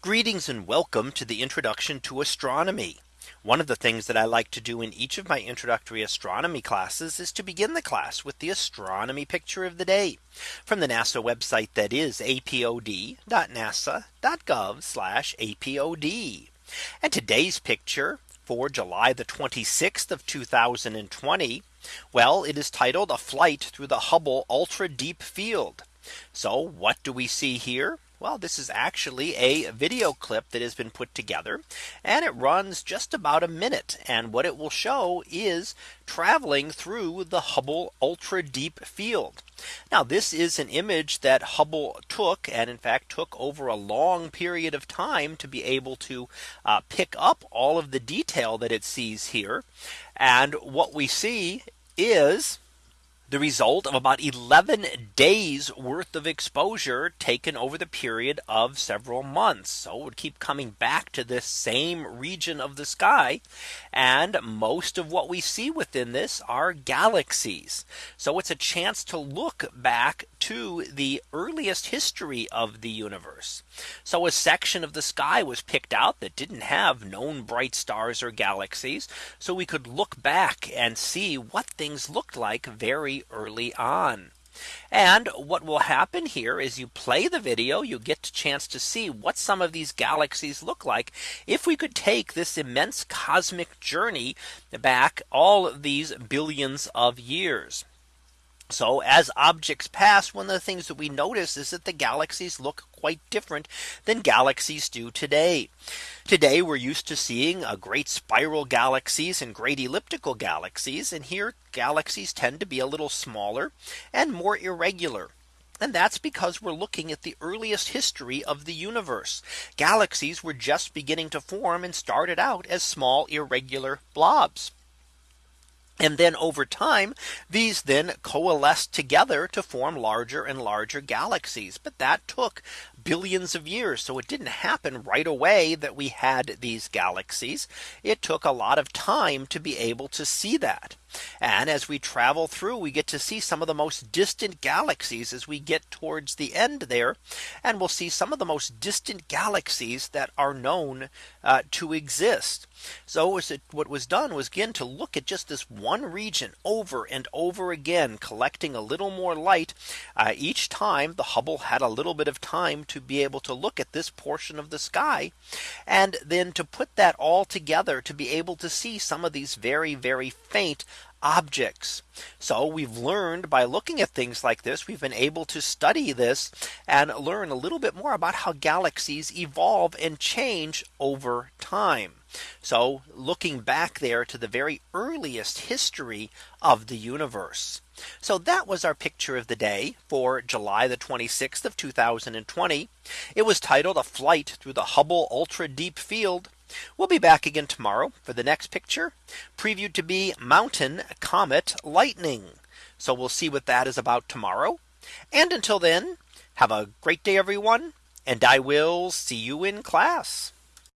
Greetings and welcome to the introduction to astronomy. One of the things that I like to do in each of my introductory astronomy classes is to begin the class with the astronomy picture of the day from the NASA website that is apod.nasa.gov apod. And today's picture for July the 26th of 2020. Well, it is titled a flight through the Hubble ultra deep field. So what do we see here? Well, this is actually a video clip that has been put together and it runs just about a minute. And what it will show is traveling through the Hubble ultra deep field. Now this is an image that Hubble took and in fact took over a long period of time to be able to uh, pick up all of the detail that it sees here. And what we see is the result of about 11 days worth of exposure taken over the period of several months. So it would keep coming back to this same region of the sky. And most of what we see within this are galaxies. So it's a chance to look back to the earliest history of the universe. So a section of the sky was picked out that didn't have known bright stars or galaxies. So we could look back and see what things looked like very early on. And what will happen here is you play the video, you get a chance to see what some of these galaxies look like. If we could take this immense cosmic journey back all these billions of years. So as objects pass, one of the things that we notice is that the galaxies look quite different than galaxies do today. Today we're used to seeing a great spiral galaxies and great elliptical galaxies. And here galaxies tend to be a little smaller and more irregular. And that's because we're looking at the earliest history of the universe. Galaxies were just beginning to form and started out as small irregular blobs. And then over time, these then coalesced together to form larger and larger galaxies. But that took billions of years. So it didn't happen right away that we had these galaxies. It took a lot of time to be able to see that. And as we travel through, we get to see some of the most distant galaxies as we get towards the end there. And we'll see some of the most distant galaxies that are known uh, to exist. So was it, what was done was again to look at just this one region over and over again, collecting a little more light. Uh, each time the Hubble had a little bit of time to be able to look at this portion of the sky. And then to put that all together to be able to see some of these very, very faint objects. So we've learned by looking at things like this, we've been able to study this and learn a little bit more about how galaxies evolve and change over time. So looking back there to the very earliest history of the universe. So that was our picture of the day for July the 26th of 2020. It was titled a flight through the Hubble ultra deep field. We'll be back again tomorrow for the next picture previewed to be mountain comet lightning. So we'll see what that is about tomorrow. And until then, have a great day, everyone. And I will see you in class.